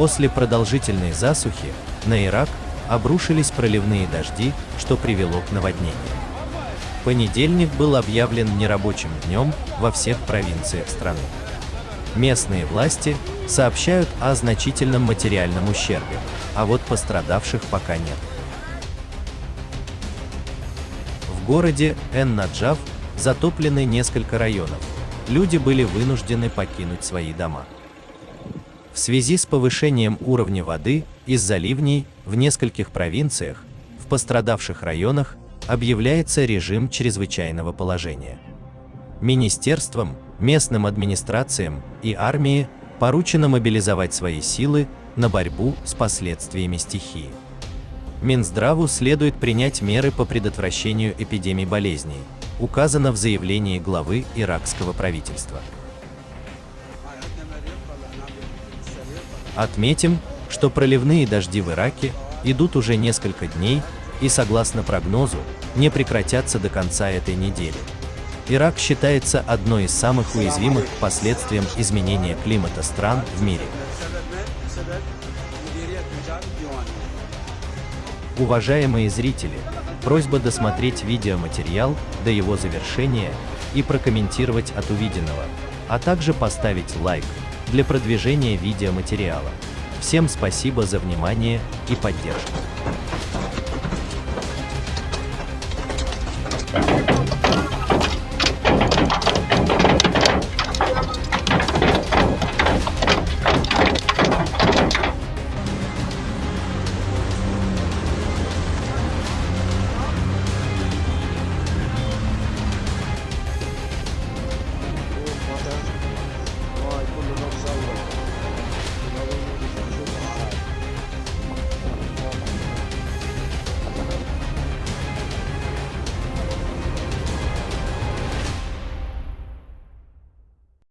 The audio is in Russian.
После продолжительной засухи на Ирак обрушились проливные дожди, что привело к наводнению. Понедельник был объявлен нерабочим днем во всех провинциях страны. Местные власти сообщают о значительном материальном ущербе, а вот пострадавших пока нет. В городе Эн-Наджав затоплены несколько районов. Люди были вынуждены покинуть свои дома. В связи с повышением уровня воды из-за ливней в нескольких провинциях, в пострадавших районах объявляется режим чрезвычайного положения. Министерствам, местным администрациям и армии поручено мобилизовать свои силы на борьбу с последствиями стихии. Минздраву следует принять меры по предотвращению эпидемий болезней, указано в заявлении главы иракского правительства. Отметим, что проливные дожди в Ираке идут уже несколько дней и, согласно прогнозу, не прекратятся до конца этой недели. Ирак считается одной из самых уязвимых к последствиям изменения климата стран в мире. Уважаемые зрители, просьба досмотреть видеоматериал до его завершения и прокомментировать от увиденного, а также поставить лайк для продвижения видеоматериала. Всем спасибо за внимание и поддержку.